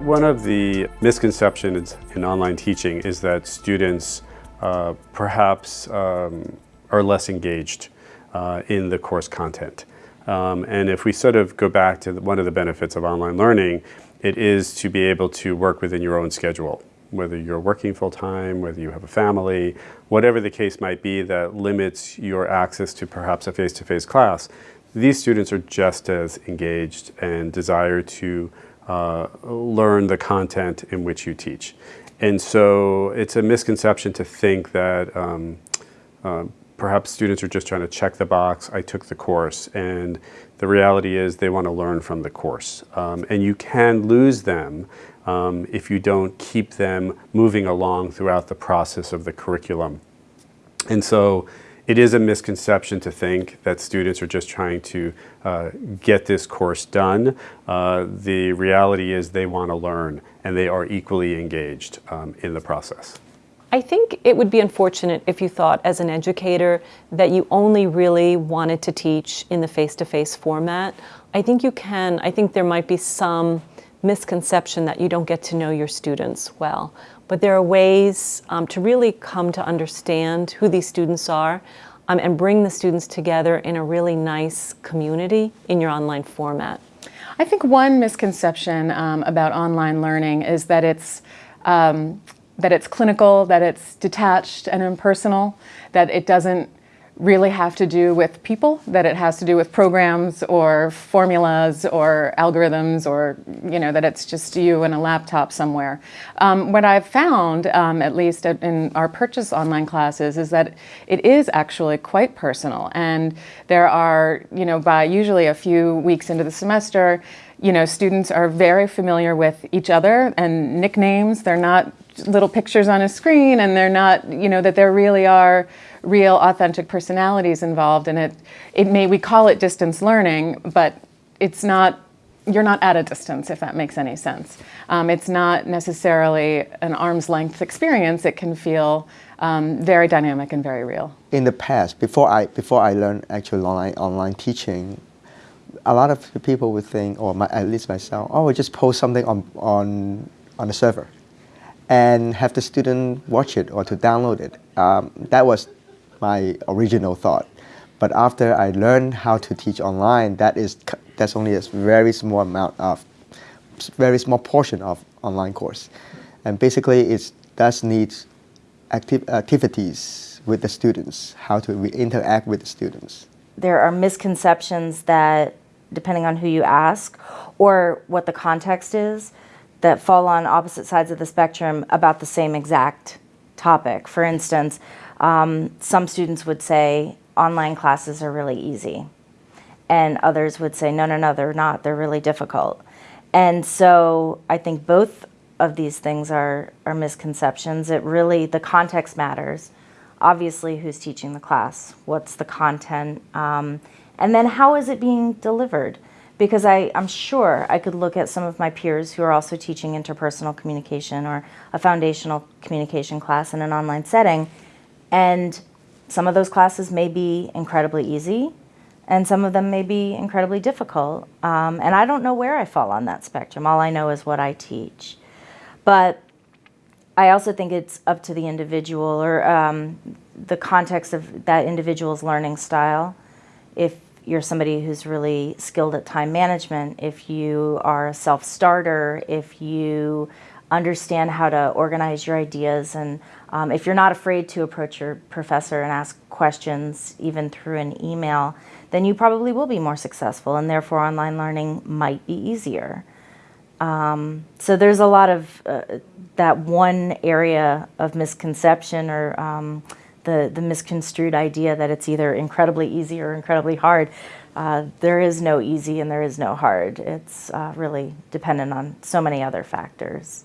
One of the misconceptions in online teaching is that students uh, perhaps um, are less engaged uh, in the course content. Um, and if we sort of go back to the, one of the benefits of online learning, it is to be able to work within your own schedule, whether you're working full-time, whether you have a family, whatever the case might be that limits your access to perhaps a face-to-face -face class, these students are just as engaged and desire to learn the content in which you teach. And so it's a misconception to think that um, uh, perhaps students are just trying to check the box, I took the course, and the reality is they want to learn from the course. Um, and you can lose them um, if you don't keep them moving along throughout the process of the curriculum. And so it is a misconception to think that students are just trying to uh, get this course done. Uh, the reality is they want to learn and they are equally engaged um, in the process. I think it would be unfortunate if you thought as an educator that you only really wanted to teach in the face-to-face -face format. I think you can, I think there might be some misconception that you don't get to know your students well. But there are ways um, to really come to understand who these students are um, and bring the students together in a really nice community in your online format. I think one misconception um, about online learning is that it's um, that it's clinical, that it's detached and impersonal, that it doesn't really have to do with people, that it has to do with programs or formulas or algorithms or, you know, that it's just you and a laptop somewhere. Um, what I've found, um, at least in our purchase online classes, is that it is actually quite personal. And there are, you know, by usually a few weeks into the semester, you know, students are very familiar with each other and nicknames. They're not little pictures on a screen and they're not, you know, that there really are real authentic personalities involved and it, it may, we call it distance learning, but it's not, you're not at a distance if that makes any sense. Um, it's not necessarily an arm's length experience, it can feel um, very dynamic and very real. In the past, before I, before I learned actual online, online teaching, a lot of people would think, or my, at least myself, oh, we just post something on, on, on the server and have the student watch it or to download it. Um, that was my original thought. But after I learned how to teach online, that is that's only a very small amount of, very small portion of online course. And basically it does need acti activities with the students, how to interact with the students. There are misconceptions that, depending on who you ask, or what the context is, that fall on opposite sides of the spectrum about the same exact topic. For instance, um, some students would say online classes are really easy. And others would say, no, no, no, they're not. They're really difficult. And so I think both of these things are, are misconceptions. It really, the context matters. Obviously, who's teaching the class? What's the content? Um, and then how is it being delivered? because I, I'm sure I could look at some of my peers who are also teaching interpersonal communication or a foundational communication class in an online setting, and some of those classes may be incredibly easy, and some of them may be incredibly difficult. Um, and I don't know where I fall on that spectrum. All I know is what I teach. But I also think it's up to the individual or um, the context of that individual's learning style. If you're somebody who's really skilled at time management, if you are a self-starter, if you understand how to organize your ideas, and um, if you're not afraid to approach your professor and ask questions, even through an email, then you probably will be more successful, and therefore online learning might be easier. Um, so there's a lot of uh, that one area of misconception or um, the, the misconstrued idea that it's either incredibly easy or incredibly hard. Uh, there is no easy and there is no hard. It's uh, really dependent on so many other factors.